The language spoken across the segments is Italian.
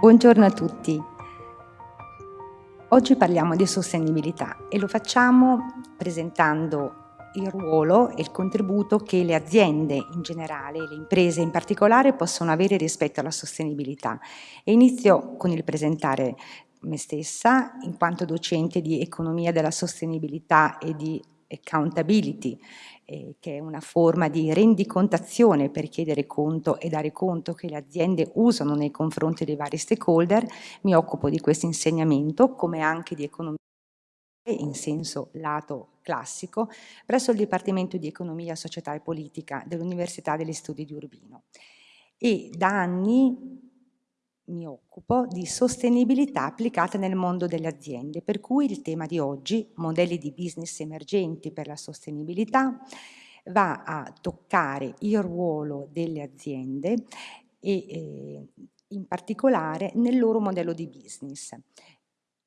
Buongiorno a tutti. Oggi parliamo di sostenibilità e lo facciamo presentando il ruolo e il contributo che le aziende in generale le imprese in particolare possono avere rispetto alla sostenibilità. E inizio con il presentare me stessa in quanto docente di economia della sostenibilità e di accountability eh, che è una forma di rendicontazione per chiedere conto e dare conto che le aziende usano nei confronti dei vari stakeholder, mi occupo di questo insegnamento come anche di economia in senso lato classico presso il Dipartimento di Economia, Società e Politica dell'Università degli Studi di Urbino. E da anni mi occupo di sostenibilità applicata nel mondo delle aziende, per cui il tema di oggi, modelli di business emergenti per la sostenibilità, va a toccare il ruolo delle aziende e eh, in particolare nel loro modello di business.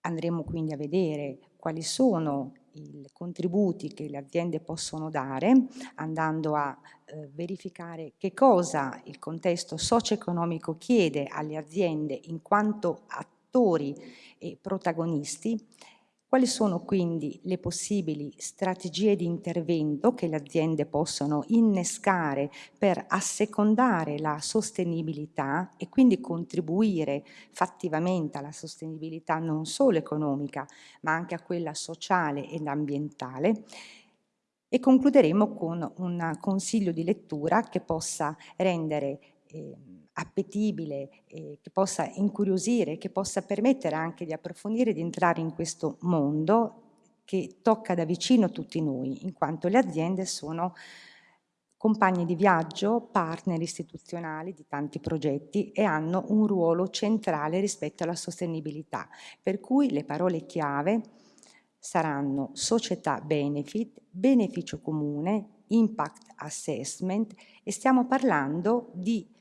Andremo quindi a vedere quali sono i contributi che le aziende possono dare, andando a eh, verificare che cosa il contesto socio-economico chiede alle aziende in quanto attori e protagonisti quali sono quindi le possibili strategie di intervento che le aziende possono innescare per assecondare la sostenibilità e quindi contribuire fattivamente alla sostenibilità non solo economica ma anche a quella sociale ed ambientale? E concluderemo con un consiglio di lettura che possa rendere eh, appetibile, eh, che possa incuriosire, che possa permettere anche di approfondire di entrare in questo mondo che tocca da vicino tutti noi, in quanto le aziende sono compagni di viaggio, partner istituzionali di tanti progetti e hanno un ruolo centrale rispetto alla sostenibilità, per cui le parole chiave saranno società benefit, beneficio comune, impact assessment e stiamo parlando di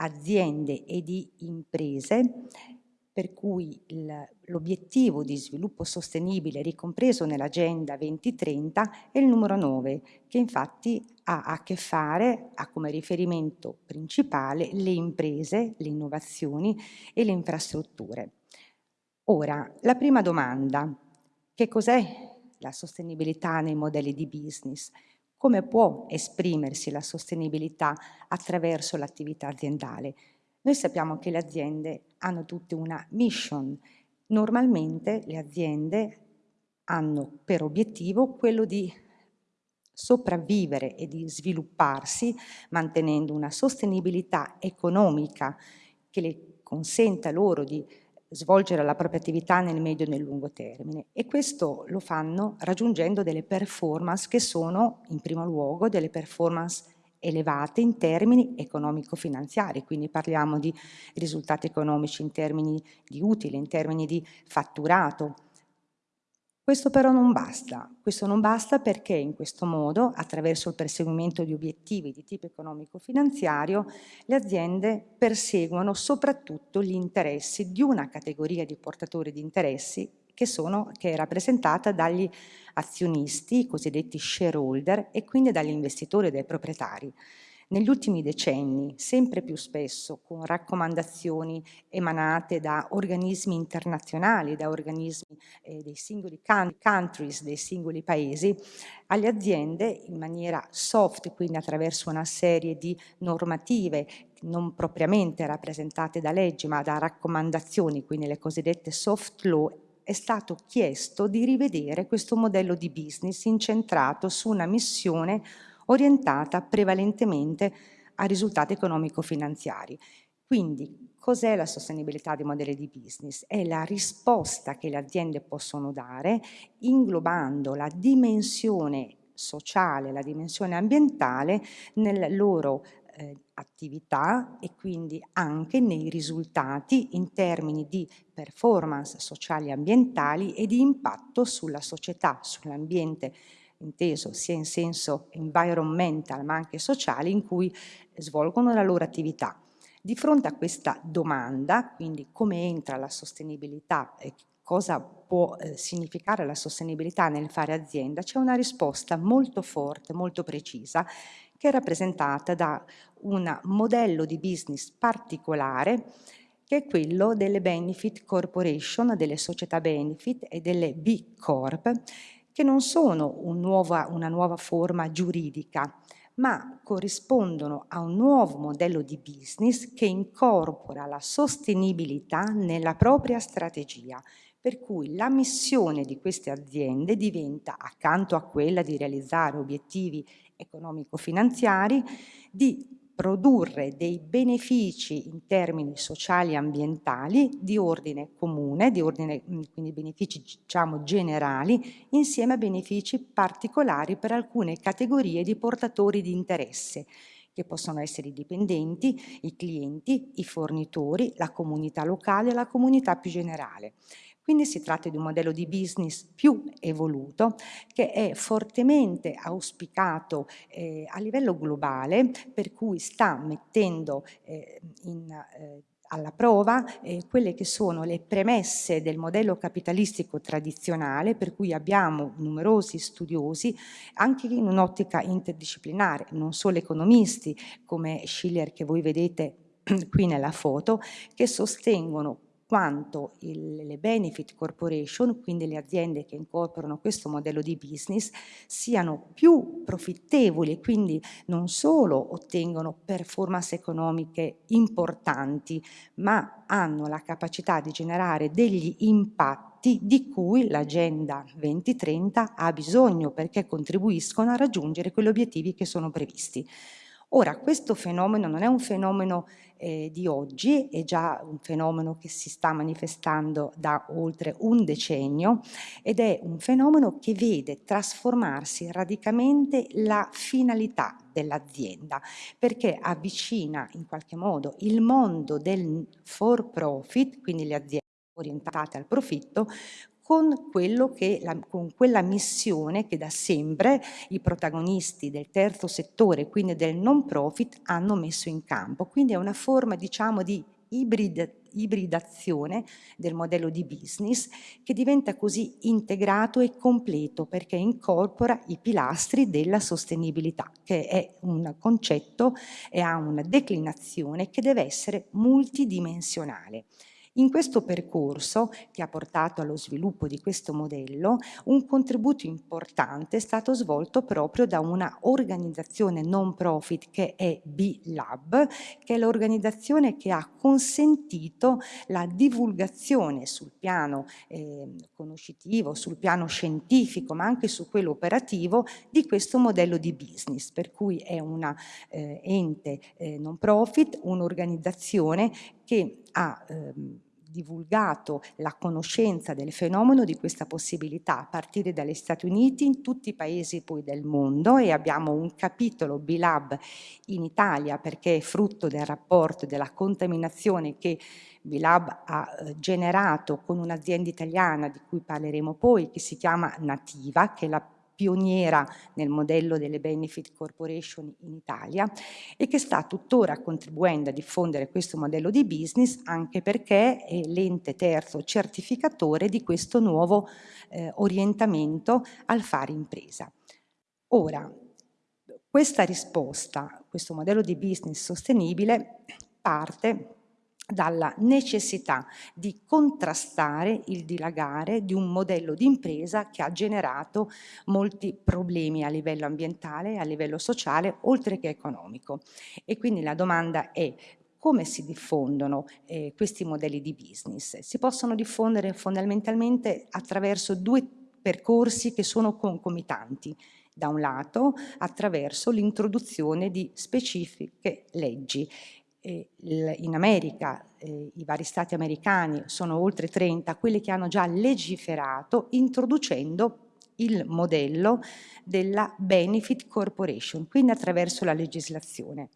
aziende e di imprese per cui l'obiettivo di sviluppo sostenibile ricompreso nell'Agenda 2030 è il numero 9, che infatti ha a che fare, ha come riferimento principale le imprese, le innovazioni e le infrastrutture. Ora, la prima domanda, che cos'è la sostenibilità nei modelli di business? Come può esprimersi la sostenibilità attraverso l'attività aziendale. Noi sappiamo che le aziende hanno tutte una mission. Normalmente le aziende hanno per obiettivo quello di sopravvivere e di svilupparsi mantenendo una sostenibilità economica che le consenta loro di svolgere la propria attività nel medio e nel lungo termine. E questo lo fanno raggiungendo delle performance che sono in primo luogo delle performance elevate in termini economico-finanziari, quindi parliamo di risultati economici in termini di utile, in termini di fatturato, questo però non basta, questo non basta perché in questo modo, attraverso il perseguimento di obiettivi di tipo economico-finanziario, le aziende perseguono soprattutto gli interessi di una categoria di portatori di interessi che, sono, che è rappresentata dagli azionisti, i cosiddetti shareholder, e quindi dagli investitori e dai proprietari. Negli ultimi decenni, sempre più spesso, con raccomandazioni emanate da organismi internazionali, da organismi eh, dei singoli countries, dei singoli paesi, alle aziende in maniera soft, quindi attraverso una serie di normative non propriamente rappresentate da leggi, ma da raccomandazioni, quindi le cosiddette soft law, è stato chiesto di rivedere questo modello di business incentrato su una missione orientata prevalentemente a risultati economico-finanziari. Quindi cos'è la sostenibilità dei modelli di business? È la risposta che le aziende possono dare inglobando la dimensione sociale, la dimensione ambientale nel loro eh, attività e quindi anche nei risultati in termini di performance sociali e ambientali e di impatto sulla società, sull'ambiente inteso sia in senso environmental ma anche sociale in cui svolgono la loro attività. Di fronte a questa domanda, quindi come entra la sostenibilità e cosa può eh, significare la sostenibilità nel fare azienda, c'è una risposta molto forte, molto precisa, che è rappresentata da un modello di business particolare che è quello delle benefit corporation, delle società benefit e delle B Corp, che non sono un nuova, una nuova forma giuridica, ma corrispondono a un nuovo modello di business che incorpora la sostenibilità nella propria strategia, per cui la missione di queste aziende diventa, accanto a quella di realizzare obiettivi economico-finanziari, di produrre dei benefici in termini sociali e ambientali di ordine comune, di ordine, mm, quindi benefici diciamo generali, insieme a benefici particolari per alcune categorie di portatori di interesse, che possono essere i dipendenti, i clienti, i fornitori, la comunità locale e la comunità più generale. Quindi si tratta di un modello di business più evoluto che è fortemente auspicato eh, a livello globale, per cui sta mettendo eh, in, eh, alla prova eh, quelle che sono le premesse del modello capitalistico tradizionale, per cui abbiamo numerosi studiosi anche in un'ottica interdisciplinare, non solo economisti come Schiller che voi vedete qui nella foto, che sostengono quanto il, le benefit corporation, quindi le aziende che incorporano questo modello di business, siano più profittevoli e quindi non solo ottengono performance economiche importanti, ma hanno la capacità di generare degli impatti di cui l'Agenda 2030 ha bisogno perché contribuiscono a raggiungere quegli obiettivi che sono previsti. Ora, questo fenomeno non è un fenomeno eh, di oggi, è già un fenomeno che si sta manifestando da oltre un decennio ed è un fenomeno che vede trasformarsi radicalmente la finalità dell'azienda perché avvicina in qualche modo il mondo del for profit, quindi le aziende orientate al profitto, con, la, con, quella missione che da sempre i protagonisti del terzo settore, quindi del non profit, hanno messo in campo. Quindi è una forma, diciamo, di ibrid, ibridazione del modello di business che diventa così integrato e completo perché incorpora i pilastri della sostenibilità, che è un concetto e ha una declinazione che deve essere multidimensionale. In questo percorso, che ha portato allo sviluppo di questo modello, un contributo importante è stato svolto proprio da una organizzazione non profit che è B-Lab, che è l'organizzazione che ha consentito la divulgazione sul piano eh, conoscitivo, sul piano scientifico, ma anche su quello operativo di questo modello di business, per cui è un eh, ente eh, non profit, un'organizzazione che ha ehm, divulgato la conoscenza del fenomeno di questa possibilità a partire dagli Stati Uniti in tutti i paesi poi del mondo e abbiamo un capitolo B-Lab in Italia perché è frutto del rapporto della contaminazione che B-Lab ha eh, generato con un'azienda italiana di cui parleremo poi che si chiama Nativa che è la pioniera nel modello delle benefit corporation in Italia e che sta tuttora contribuendo a diffondere questo modello di business anche perché è l'ente terzo certificatore di questo nuovo eh, orientamento al fare impresa. Ora, Questa risposta, questo modello di business sostenibile parte dalla necessità di contrastare il dilagare di un modello di impresa che ha generato molti problemi a livello ambientale, a livello sociale, oltre che economico. E quindi la domanda è come si diffondono eh, questi modelli di business? Si possono diffondere fondamentalmente attraverso due percorsi che sono concomitanti. Da un lato attraverso l'introduzione di specifiche leggi in America eh, i vari stati americani sono oltre 30 quelli che hanno già legiferato introducendo il modello della Benefit Corporation, quindi attraverso la legislazione.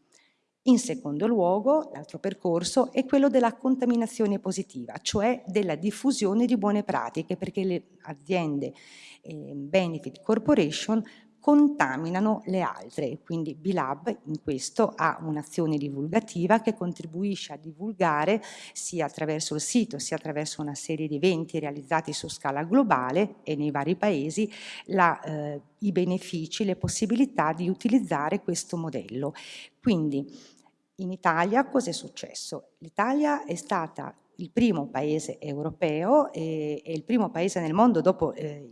In secondo luogo, l'altro percorso è quello della contaminazione positiva, cioè della diffusione di buone pratiche, perché le aziende eh, Benefit Corporation contaminano le altre. Quindi B-Lab in questo ha un'azione divulgativa che contribuisce a divulgare sia attraverso il sito sia attraverso una serie di eventi realizzati su scala globale e nei vari paesi la, eh, i benefici, le possibilità di utilizzare questo modello. Quindi in Italia cosa è successo? L'Italia è stata il primo paese europeo e, e il primo paese nel mondo dopo eh,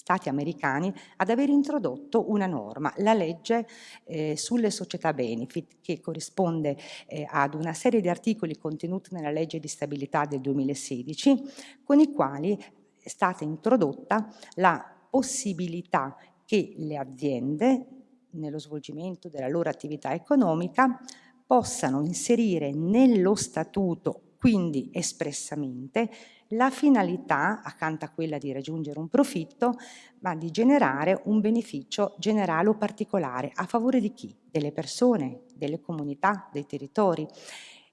stati americani ad aver introdotto una norma, la legge eh, sulle società benefit, che corrisponde eh, ad una serie di articoli contenuti nella legge di stabilità del 2016, con i quali è stata introdotta la possibilità che le aziende, nello svolgimento della loro attività economica, possano inserire nello statuto, quindi espressamente, la finalità, accanto a quella di raggiungere un profitto, ma di generare un beneficio generale o particolare a favore di chi? Delle persone, delle comunità, dei territori.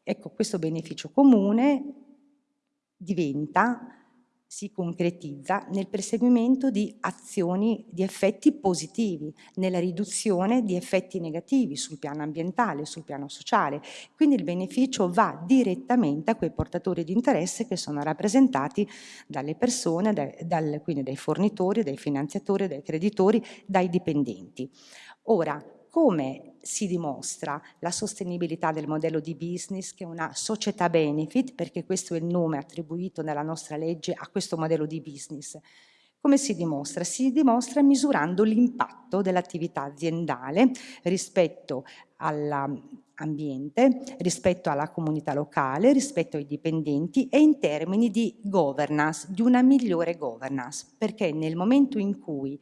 Ecco, questo beneficio comune diventa si concretizza nel perseguimento di azioni di effetti positivi, nella riduzione di effetti negativi sul piano ambientale, sul piano sociale. Quindi il beneficio va direttamente a quei portatori di interesse che sono rappresentati dalle persone, dai, dal, quindi dai fornitori, dai finanziatori, dai creditori, dai dipendenti. Ora, come si dimostra la sostenibilità del modello di business che è una società benefit, perché questo è il nome attribuito nella nostra legge a questo modello di business. Come si dimostra? Si dimostra misurando l'impatto dell'attività aziendale rispetto all'ambiente, rispetto alla comunità locale, rispetto ai dipendenti e in termini di governance, di una migliore governance, perché nel momento in cui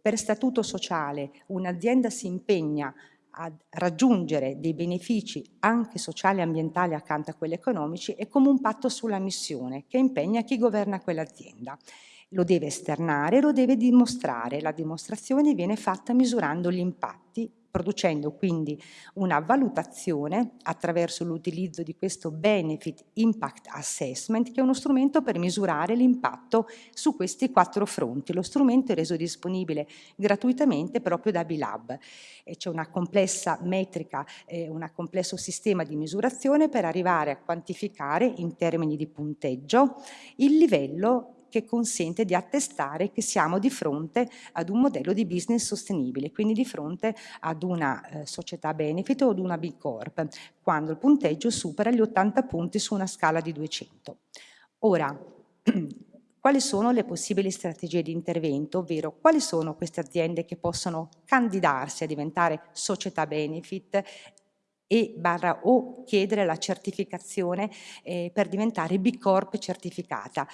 per statuto sociale un'azienda si impegna a raggiungere dei benefici anche sociali e ambientali accanto a quelli economici è come un patto sulla missione che impegna chi governa quell'azienda. Lo deve esternare, lo deve dimostrare. La dimostrazione viene fatta misurando gli impatti producendo quindi una valutazione attraverso l'utilizzo di questo Benefit Impact Assessment, che è uno strumento per misurare l'impatto su questi quattro fronti. Lo strumento è reso disponibile gratuitamente proprio da Bilab. C'è una complessa metrica, eh, un complesso sistema di misurazione per arrivare a quantificare in termini di punteggio il livello che consente di attestare che siamo di fronte ad un modello di business sostenibile, quindi di fronte ad una eh, società benefit o ad una B Corp, quando il punteggio supera gli 80 punti su una scala di 200. Ora, quali sono le possibili strategie di intervento, ovvero quali sono queste aziende che possono candidarsi a diventare società benefit e barra o chiedere la certificazione eh, per diventare B Corp certificata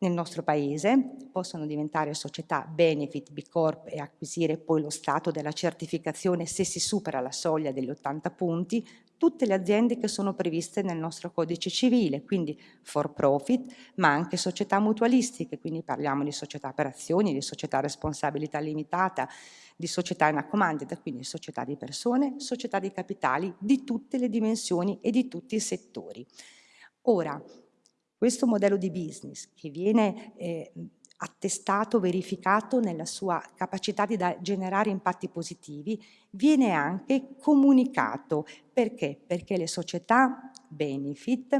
nel nostro paese, possono diventare società Benefit B Corp e acquisire poi lo stato della certificazione se si supera la soglia degli 80 punti, tutte le aziende che sono previste nel nostro codice civile, quindi for profit, ma anche società mutualistiche, quindi parliamo di società per azioni, di società responsabilità limitata, di società in accomandita, quindi società di persone, società di capitali di tutte le dimensioni e di tutti i settori. Ora, questo modello di business che viene eh, attestato, verificato nella sua capacità di generare impatti positivi, viene anche comunicato. Perché? Perché le società benefit,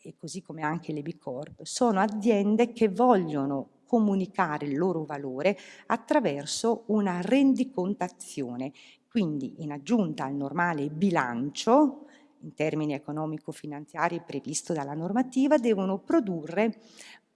e così come anche le B Corp, sono aziende che vogliono comunicare il loro valore attraverso una rendicontazione. Quindi in aggiunta al normale bilancio, in termini economico-finanziari previsto dalla normativa, devono produrre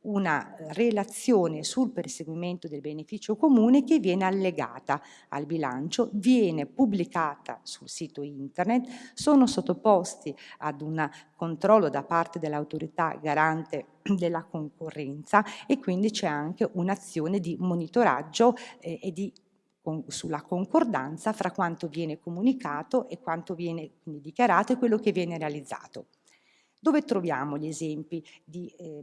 una relazione sul perseguimento del beneficio comune che viene allegata al bilancio, viene pubblicata sul sito internet, sono sottoposti ad un controllo da parte dell'autorità garante della concorrenza e quindi c'è anche un'azione di monitoraggio eh, e di con, sulla concordanza fra quanto viene comunicato e quanto viene dichiarato e quello che viene realizzato. Dove troviamo gli esempi di eh,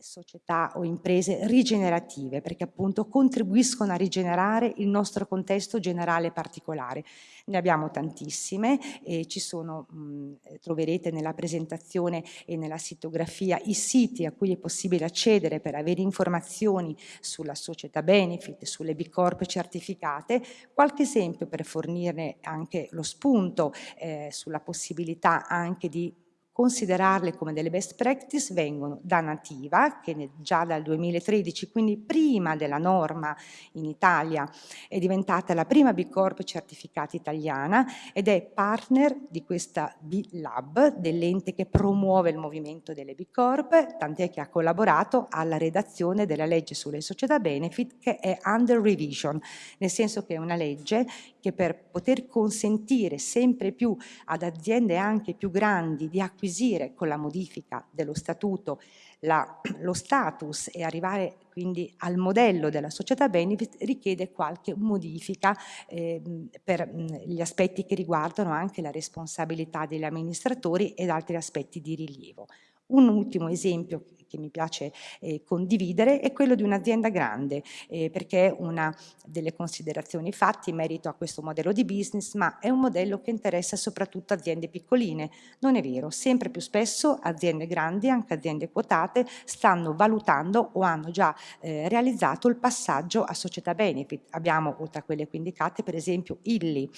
società o imprese rigenerative perché appunto contribuiscono a rigenerare il nostro contesto generale particolare. Ne abbiamo tantissime e ci sono, mh, troverete nella presentazione e nella sitografia i siti a cui è possibile accedere per avere informazioni sulla società benefit, sulle B Corp certificate, qualche esempio per fornirne anche lo spunto eh, sulla possibilità anche di considerarle come delle best practice vengono da Nativa, che già dal 2013, quindi prima della norma in Italia, è diventata la prima B Corp certificata italiana ed è partner di questa B Lab, dell'ente che promuove il movimento delle B Corp, tant'è che ha collaborato alla redazione della legge sulle società benefit che è under revision, nel senso che è una legge che per poter consentire sempre più ad aziende anche più grandi di acquisire con la modifica dello statuto la, lo status e arrivare quindi al modello della società benefit richiede qualche modifica eh, per mh, gli aspetti che riguardano anche la responsabilità degli amministratori ed altri aspetti di rilievo. Un ultimo esempio che mi piace eh, condividere è quello di un'azienda grande, eh, perché una delle considerazioni fatte in merito a questo modello di business, ma è un modello che interessa soprattutto aziende piccoline. Non è vero, sempre più spesso aziende grandi, anche aziende quotate, stanno valutando o hanno già eh, realizzato il passaggio a società benefit. Abbiamo, oltre a quelle qui indicate, per esempio Illy,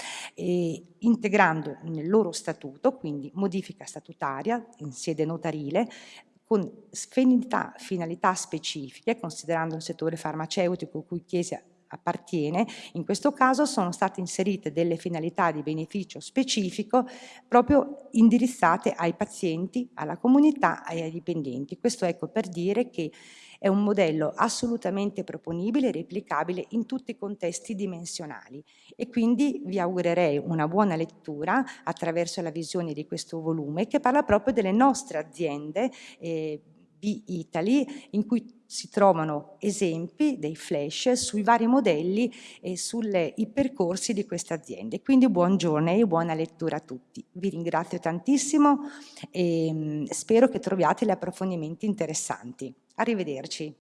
integrando nel loro statuto, quindi modifica statutaria in sede notarile, con finalità, finalità specifiche, considerando il settore farmaceutico cui Chiesa appartiene, in questo caso sono state inserite delle finalità di beneficio specifico proprio indirizzate ai pazienti, alla comunità e ai dipendenti. Questo ecco per dire che è un modello assolutamente proponibile e replicabile in tutti i contesti dimensionali e quindi vi augurerei una buona lettura attraverso la visione di questo volume che parla proprio delle nostre aziende eh, B-Italy in cui si trovano esempi dei flash sui vari modelli e sui percorsi di queste aziende. Quindi buon giorno e buona lettura a tutti. Vi ringrazio tantissimo e mm, spero che troviate gli approfondimenti interessanti. Arrivederci.